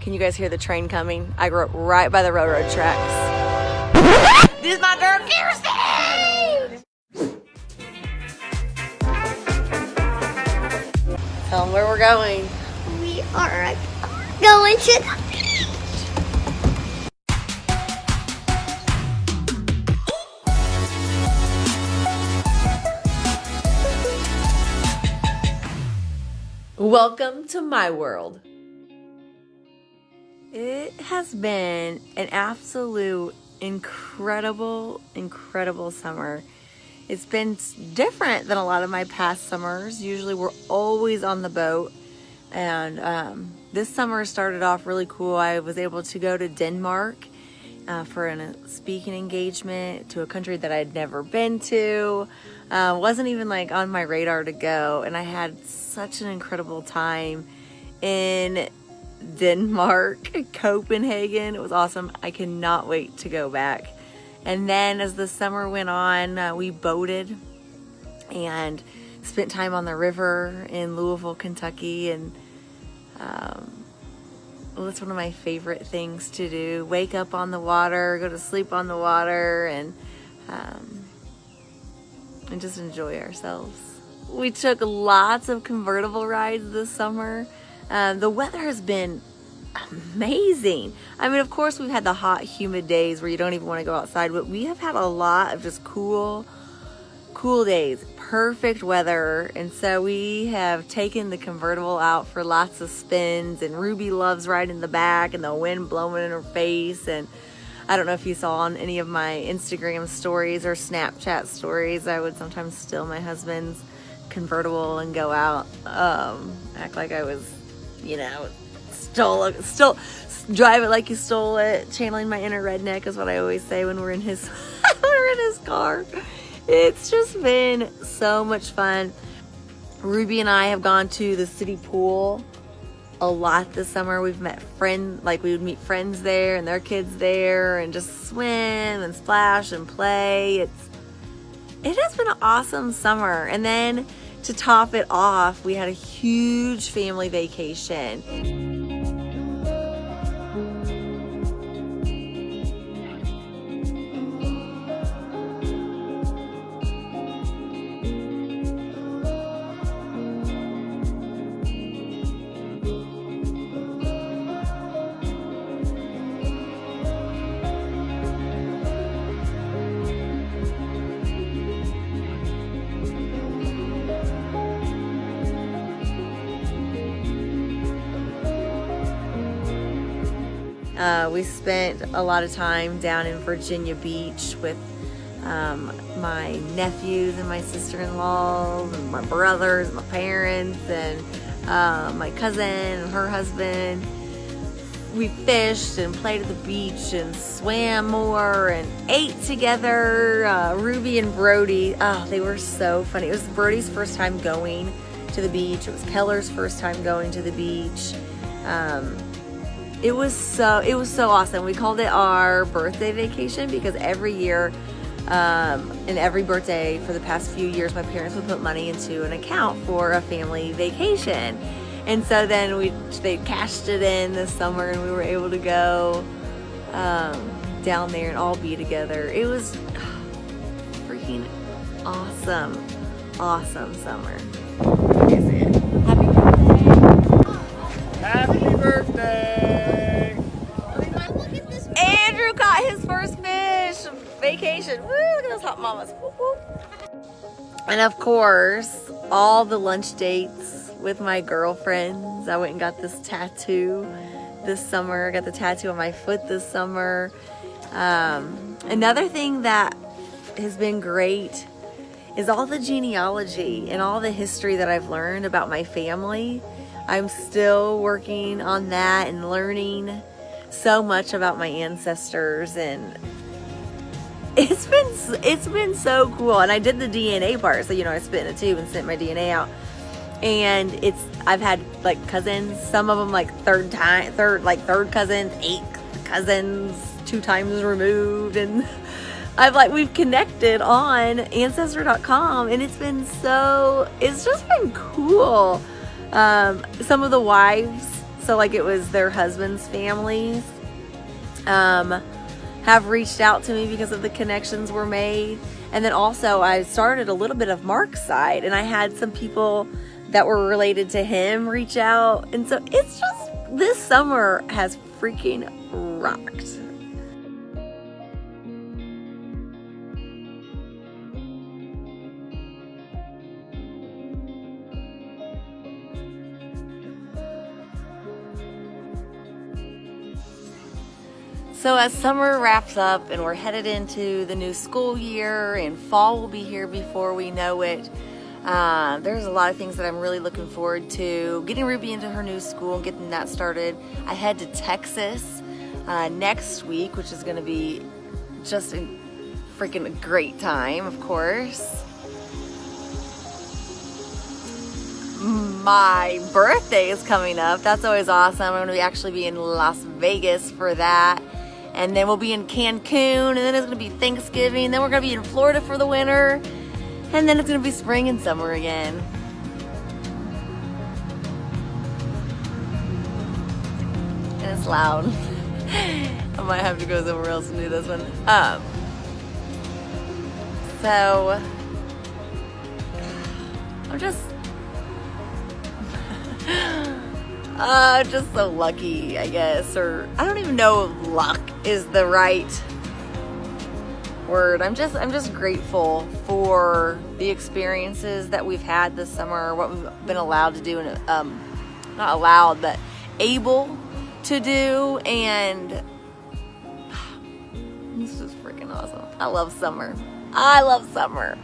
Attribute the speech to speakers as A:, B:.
A: Can you guys hear the train coming? I grew up right by the railroad tracks. this is my girl Kirsten! Tell them where we're going.
B: We are going to the
A: Welcome to my world. It has been an absolute incredible, incredible summer. It's been different than a lot of my past summers. Usually we're always on the boat. And um, this summer started off really cool. I was able to go to Denmark uh, for a speaking engagement to a country that I'd never been to. Uh, wasn't even like on my radar to go. And I had such an incredible time in Denmark, Copenhagen. It was awesome. I cannot wait to go back. And then as the summer went on, uh, we boated and spent time on the river in Louisville, Kentucky. And um, well, it's one of my favorite things to do. Wake up on the water, go to sleep on the water, and, um, and just enjoy ourselves. We took lots of convertible rides this summer. Um, the weather has been amazing. I mean, of course, we've had the hot, humid days where you don't even want to go outside, but we have had a lot of just cool, cool days, perfect weather. And so we have taken the convertible out for lots of spins, and Ruby loves riding in the back and the wind blowing in her face. And I don't know if you saw on any of my Instagram stories or Snapchat stories, I would sometimes steal my husband's convertible and go out, um, act like I was you know, stole still drive it like you stole it. Channeling my inner redneck is what I always say when we're in his when we're in his car. It's just been so much fun. Ruby and I have gone to the city pool a lot this summer. We've met friends, like we would meet friends there and their kids there and just swim and splash and play. It's, it has been an awesome summer. And then to top it off, we had a huge family vacation. Uh, we spent a lot of time down in Virginia Beach with um, my nephews and my sister-in-law, my brothers my parents and uh, my cousin and her husband. We fished and played at the beach and swam more and ate together. Uh, Ruby and Brody, oh, they were so funny. It was Brody's first time going to the beach. It was Keller's first time going to the beach. Um, it was so it was so awesome. We called it our birthday vacation because every year um, and every birthday for the past few years, my parents would put money into an account for a family vacation. And so then we they cashed it in this summer and we were able to go um, down there and all be together. It was freaking awesome, awesome summer. Woo, look at those hot mamas. Woo, woo. And of course, all the lunch dates with my girlfriends. I went and got this tattoo this summer. I got the tattoo on my foot this summer. Um, another thing that has been great is all the genealogy and all the history that I've learned about my family. I'm still working on that and learning so much about my ancestors and it's been it's been so cool and I did the DNA part so you know I spit in a tube and sent my DNA out. And it's I've had like cousins some of them like third time third like third cousins eight cousins two times removed and I've like we've connected on Ancestry.com and it's been so it's just been cool. Um, some of the wives so like it was their husbands' families, um, have reached out to me because of the connections were made. And then also, I started a little bit of Mark's side, and I had some people that were related to him reach out. And so it's just this summer has freaking rocked. So as summer wraps up and we're headed into the new school year and fall will be here before we know it, uh, there's a lot of things that I'm really looking forward to. Getting Ruby into her new school and getting that started. I head to Texas uh, next week, which is going to be just a freaking great time, of course. My birthday is coming up. That's always awesome. I'm going to be actually be in Las Vegas for that and then we'll be in Cancun, and then it's gonna be Thanksgiving, then we're gonna be in Florida for the winter, and then it's gonna be spring and summer again. And it's loud. I might have to go somewhere else and do this one. Um, so, I'm just Uh, just so lucky, I guess. Or I don't even know if luck is the right word. I'm just I'm just grateful for the experiences that we've had this summer, what we've been allowed to do and um not allowed, but able to do and this is freaking awesome. I love summer. I love summer.